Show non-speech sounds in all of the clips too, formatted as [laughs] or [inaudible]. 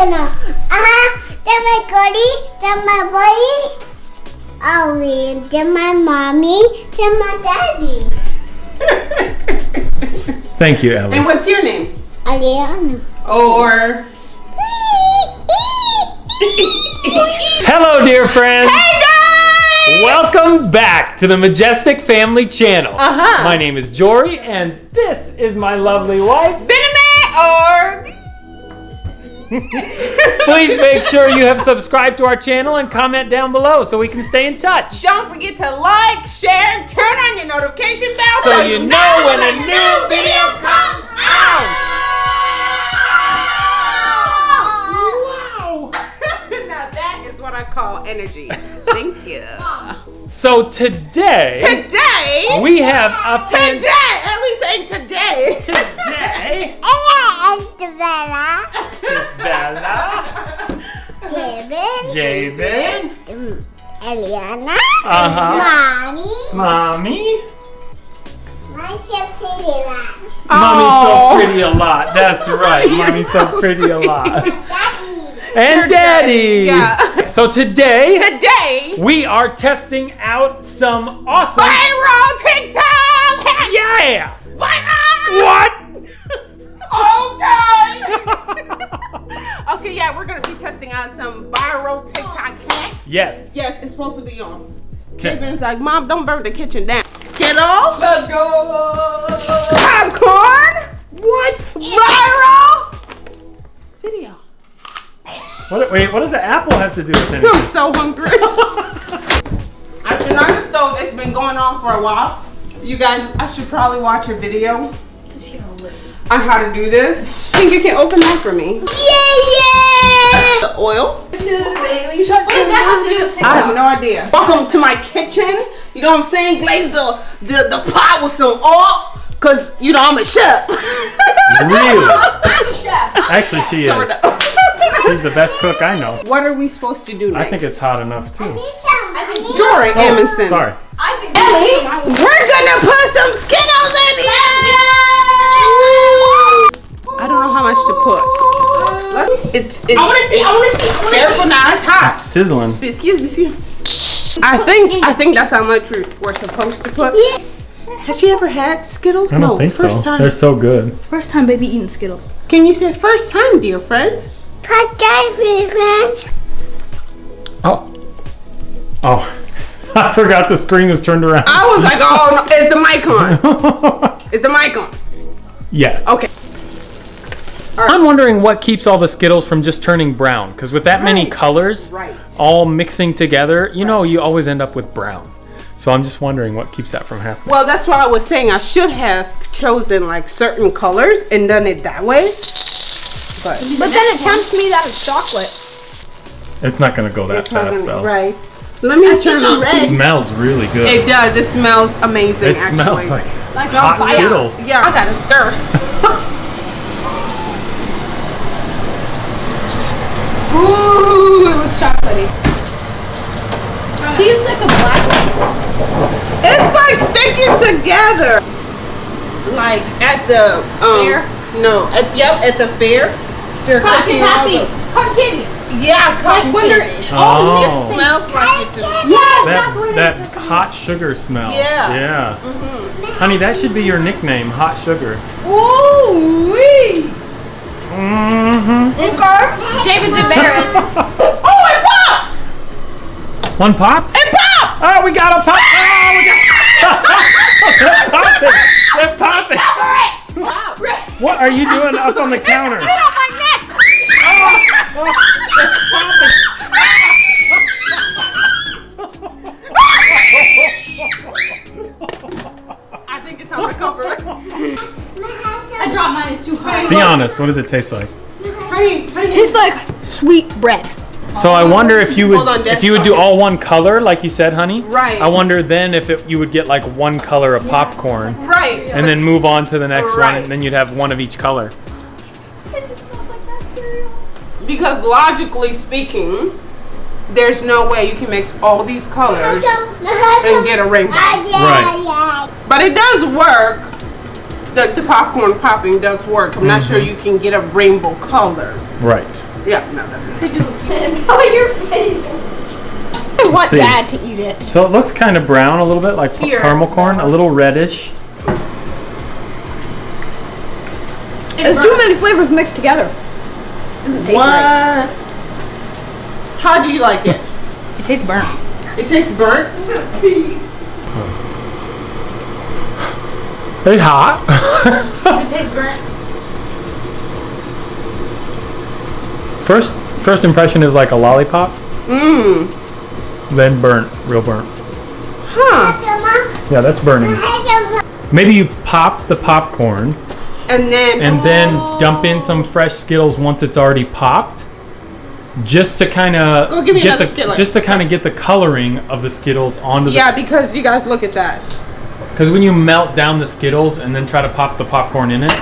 channel. Baby. Uh-huh. Then my goodie. Then my boy. Oh, wait. Then my mommy. Then my daddy. Thank you, Ellie. And what's your name? Ariana. Or Hello, dear friends. Hey guys! Welcome back to the Majestic Family Channel. Uh-huh. My name is Jory, and this is my lovely wife. Benjamin or Please make sure you have subscribed to our channel and comment down below so we can stay in touch. don't forget to like, share, turn on your notification bell So you know when a new video comes out. Wow. [laughs] now that is what I call energy. Thank you. So today, Today, we have a today, at least saying today. Today, [laughs] oh, David. David, Eliana. uh-huh, Mommy. Mommy. My chef Eliana. Mommy's so pretty a lot. That's [laughs] right. You're Mommy's so so pretty a lot. My daddy. And daddy. Yeah. So today Today, we are testing out some awesome. viral TikTok. Yeah. Viral. What? Okay. okay, yeah, we're gonna be testing out some viral TikTok hacks. Yes. Yes, it's supposed to be on. Okay. Kevin's like, Mom, don't burn the kitchen down. Skittle, Let's go! popcorn, What? viral video. What? Wait. What does the apple have to do with anything? I'm anything? so hungry. I've been on the stove. It's been going on for a while. You guys, I should probably watch a video on how to do this. I Think you can open that for me? Yeah, The oil. What does that have to do with I have no idea. Welcome to my kitchen. You know what I'm saying? Glaze the the, the pot with some oil. Cause you know I'm a chef. Really? I'm a chef. I'm a Actually, chef. she is. She's the best cook I know. what are we supposed to do I think it's hot enough too. I think Dory oh, Amundsen. Sorry. I think We're gonna put some Skittles in here. I don't know how much to put. Let's, it's it's I want to see. I want to see. I want to careful see. now. It's hot. Sizzling. Excuse me. Excuse me. I think I think that's how much we're, we're supposed to put. Has she ever had Skittles? I don't no, think first so. time. They're so good. First time baby eating Skittles. Can you say first time, dear friends? Cut that friends. Oh. Oh. [laughs] I forgot the screen was turned around. I was like, oh no, is the mic on? [laughs] Is the mic on? yes. Okay. [laughs] I'm wondering what keeps all the Skittles from just turning brown. Because with that many colors Right. all mixing together, you know, you always end up with brown. So I'm just wondering what keeps that from happening. Well, that's why I was saying I should have chosen like certain colors and done it that way. But But then it tempts me that it's chocolate. It's not going to go that it's fast, gonna- Belle. right. Let me It's turn just on. red. It smells really good. It does. It smells amazing. It actually. smells like Like hot. Skittles. Yeah, I gotta stir. [laughs] Ooh, it looks chocolatey. He used like a black one. It's like sticking together. Like at the um, Fair? No, at yep at the fair. They're Cotton cooking taffy. Cotton candy. Yeah, Like cotton when they're candy. all the Oh. mixed Smells like it too. Yes, that's what that, it is. that hot sugar smell. Yeah. Yeah. Honey, that should be your nickname, Hot Sugar. Ooh wee. Mm-hmm. Okay. David's embarrassed. Oh, popped! One pop? It popped! Oh, we got a pop! Ah! Oh, we got [laughs] They're popping! They're popping! What are you doing up on the counter? on my neck. Oh, they're popping! I think it's time to cover it. [laughs] I dropped mine. It's too high. Be honest, what does it taste like? Honey, honey. Tastes like sweet bread. So I wonder if you would on, if you would do all one color, like you said, honey. Right. I wonder then if it, you would get like one color of popcorn, Right. and then move on to the next one, and then you'd have one of each color. It smells like that cereal. Because logically speaking, there's no way you can mix all these colors [laughs] and get a rainbow. Right. But it does work the, the popcorn popping does work. I'm not sure Mm-hmm. you can get a rainbow color. Right. Yeah, no, no, no. Could do a [laughs] few. Oh, your face. I want See. dad to eat it. So it looks kind of brown a little bit, like Here. caramel corn, a little reddish. There's too many flavors mixed together. Doesn't taste What? How do you like it? It tastes burnt. It tastes burnt. Very hot. It tastes burnt. First, first impression is like a lollipop, Mmm. then burnt, real burnt. Huh. Yeah, that's burning. Maybe you pop the popcorn And then. and then oh. dump in some fresh Skittles once it's already popped, just to kind of Go give me get the Skillet. just to kind of get the coloring of the Skittles onto Yeah, the. Yeah, because you guys look at that. Because when you melt down the Skittles and then try to pop the popcorn in it,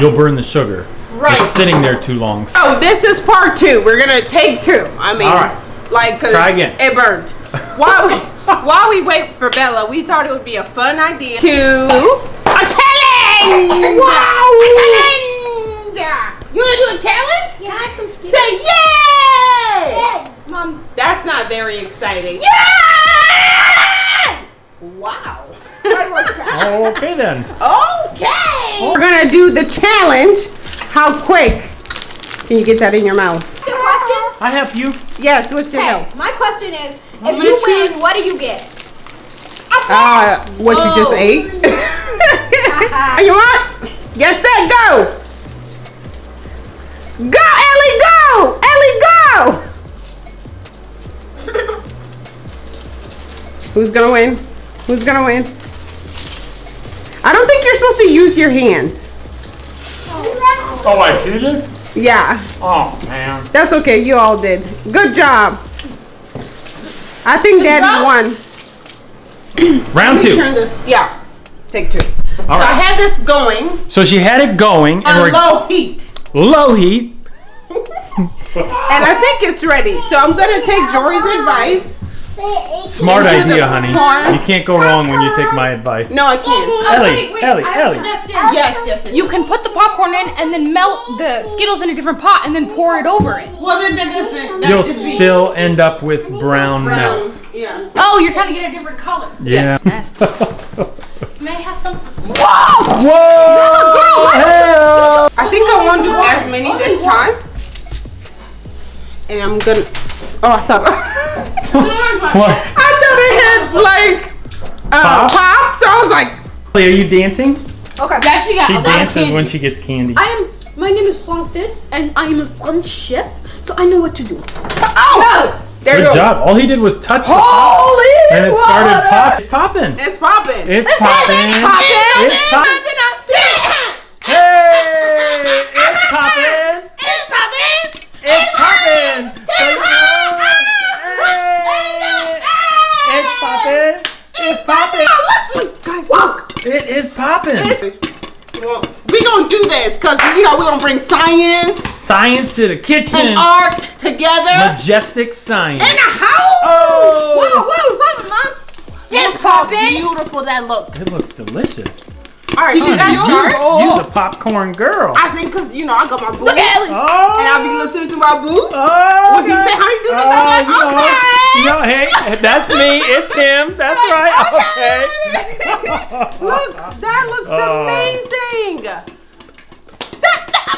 you'll burn the sugar. Right. It's sitting there too long. Oh, this is part two. We're gonna take two. I mean, All right. like, cause Try again. it burned. while we [laughs] while we wait for Bella, we thought it would be a fun idea to a challenge. Wow! A challenge. You wanna do a challenge? Yeah, some Say yay! Mom, That's not very exciting. Yay! Wow. [laughs] Oh, okay then. Okay. We're gonna do the challenge. How quick can you get that in your mouth? good question. I help you. Yes. What's your Okay, my question is, if you win, what do you get? Uh, what you just ate? Are [laughs] you on? Yes, set, go! Go, Ellie, go! Ellie, go! Who's gonna win? Who's gonna win? I don't think you're supposed to use your hands. Oh, I cheated. Yeah, Oh man. that's okay. You all did. Good job. I think Daddy job. won. [clears throat] Round two. Turn this. Yeah. Take two. All so I had this going So she had it going, and on we're low heat. low heat. [laughs] And I think it's ready. So I'm gonna take Jory's advice. Smart idea, honey. corn. You can't go wrong when you take my advice. No, I can't. Ellie, wait, wait, Ellie, I have Ellie. a suggestion. Yes, yes, yes. You can put the popcorn in and then melt the Skittles in a different pot and then pour it over it. Well, then that doesn't. That You'll could be still end up with brown brown. melt. Yeah. Oh, you're trying to get a different color. Yeah. [laughs] May I have some? Whoa! hell! I think I want to do as many this time. And I'm gonna. Oh, I thought. [laughs] What? I thought it had like uh, Pop? pop. So I was like, Are you dancing? Okay. Yeah, she got She a lot of dances candy. when she gets candy. I am. My name is Francis, and I am a French chef, so I know what to do. oh, there Good job. All he did was touch the pop, and it started water. pop. It's popping. It's popping. It's popping. It's popping. Hey! It's popping. It's popping. It's popping. So you know- Hey! It's popping. It's popping. Guys, look. It is popping. Well, we gonna do this because you know we're gonna bring science Science to the kitchen. and art together Majestic science. in the house. Oh! Woo, woo, woo, mom. It's Look how popping. beautiful that looks. It looks delicious. All right, you guys start. You're the popcorn girl. I think because you know I got my boo, Look at Ellie. Oh! and I'll be listening to my boo. Oh, When he say how you do this, oh, I'm like, you know, okay. you know, hey, that's me. It's him. That's right. Okay. [laughs] Look, that looks Oh. amazing.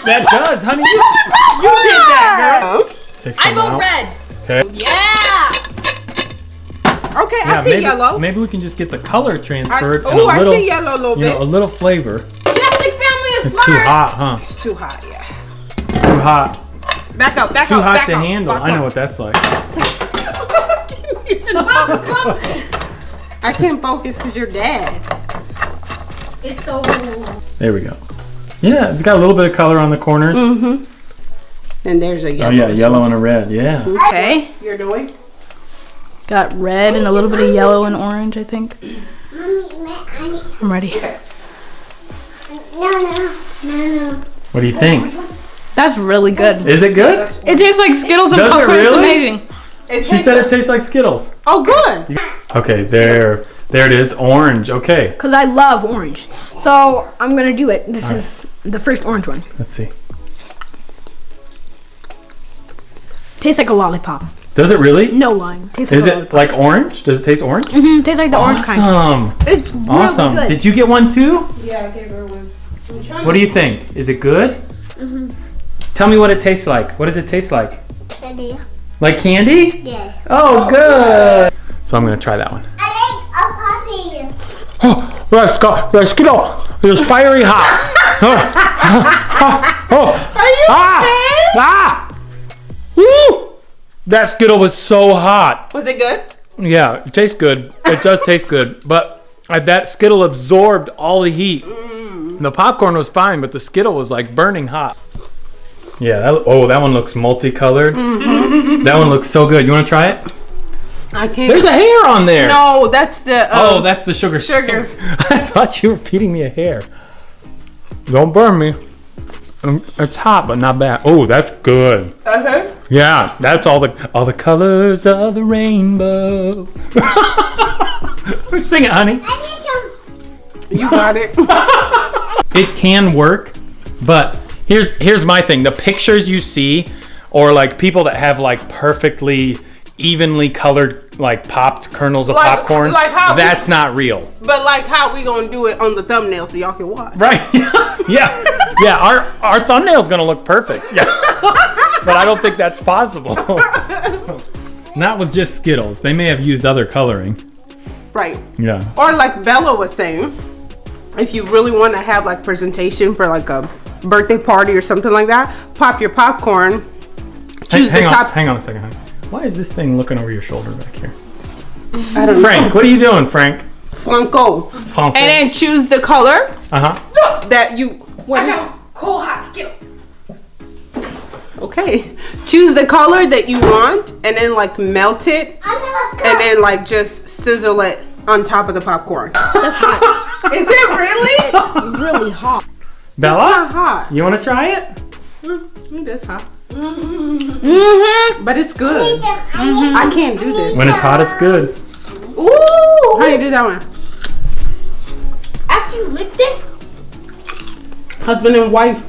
That does, honey. You, you did that, girl. Take I some vote out. red. Okay. Yeah. Okay, Yeah, I see maybe, yellow. maybe we can just get the color transferred and oh, a little, I see yellow a little you know, a little flavor. Plastic family is It's smart. too hot, huh? It's too hot, yeah. Too hot. Back up, back Too up, Too hot back to up, handle. back I know up. what that's like. [laughs] I can't focus because you're dead. It's so. There we go. Yeah, it's got a little bit of color on the corners. Mm-hmm. And there's a Oh yellow. yeah, yellow well. and a red. Yeah. Okay. You're doing? Got red and a little bit of yellow and orange, I think. I'm ready. No, no, no, no. What do you think? That's really good. Is it good? It tastes like Skittles and Does it popcorn. It's really? amazing. It She said like- it tastes like Skittles. Oh, good. Okay, there. There it is, orange. Okay, Because I love orange. So I'm going to do it. This is the first orange one. let's see. Tastes like a lollipop. Does it really? No lying. Tastes like Is a it lollipop. like orange? Does it taste orange? Mm-hmm. tastes like the orange kind. Awesome. It's really Awesome. good. Did you get one too? Yeah, I gave her one. What do you think? Is it good? Mm-hmm. Tell me what it tastes like. What does it taste like? Kitty. Like candy? Yeah. Oh, good. So I'm gonna try that one. I like a puppy. Oh, let's go. Let's get off. It's fiery hot. oh, oh, Are you ah, ah. Woo! That Skittle was so hot. Was it good? Yeah, it tastes good. It does [laughs] taste good, but that Skittle absorbed all the heat. The popcorn was fine, but the Skittle was like burning hot. Yeah. That, oh, that one looks multicolored. That one looks so good. You want to try it? I can't. There's a hair on there. no, that's the. Oh, Um, that's the sugar. sugars. [laughs] [laughs] I thought you were feeding me a hair. Don't burn me. Um, It's hot, but not bad. Oh, that's good. Uh-huh. Yeah, that's all the all the colors of the rainbow. [laughs] Sing it, honey. I need some. You got it. It can work, but here's here's my thing. The pictures you see, or like people that have like perfectly evenly colored like popped kernels of Like- popcorn, like how- that's not real. but like, how we gonna do it on the thumbnail so y'all can watch? Right. [laughs] yeah. Yeah. Our our thumbnail's gonna look perfect. Yeah. but I don't think that's possible. [laughs] Not with just Skittles. They may have used other coloring. Right. Yeah. Or like Bella was saying, if you really want to have like presentation for like a birthday party or something like that, pop your popcorn. Choose hang the on, top. hang on a second. Honey. Why is this thing looking over your shoulder back here? I don't know. Frank, what are you doing, Frank? Flunko. And then choose the color Uh huh. that you. What? I got cold hot skill. Okay. Choose the color that you want, and then like melt it, and then like just sizzle it on top of the popcorn. That's hot. [laughs] Is it really? really hot. It's Bella, not hot. you want to try it? It is hot, Mm-hmm. but it's good. I need I can't do this. When it's hot, it's good. Ooh. How do you do that one? After you licked it. Husband and wife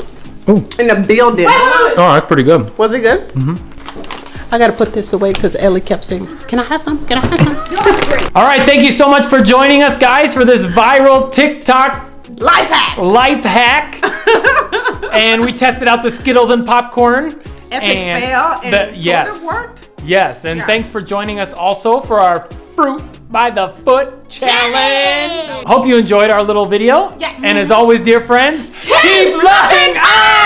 Ooh. in the building. Oh, that's pretty good. Was it good? Mm-hmm. I gotta put this away because Ellie kept saying, "Can I have some? Can I have some?" [laughs] All right, thank you so much for joining us, guys, for this viral TikTok Life hack. life hack. [laughs] and we tested out the Skittles and popcorn. Epic and fail, and the- sort of yes, worked. yes, and thanks for joining us also for our fruit by the foot challenge. Hope you enjoyed our little video. Yes. And as always, dear friends, keep looking up.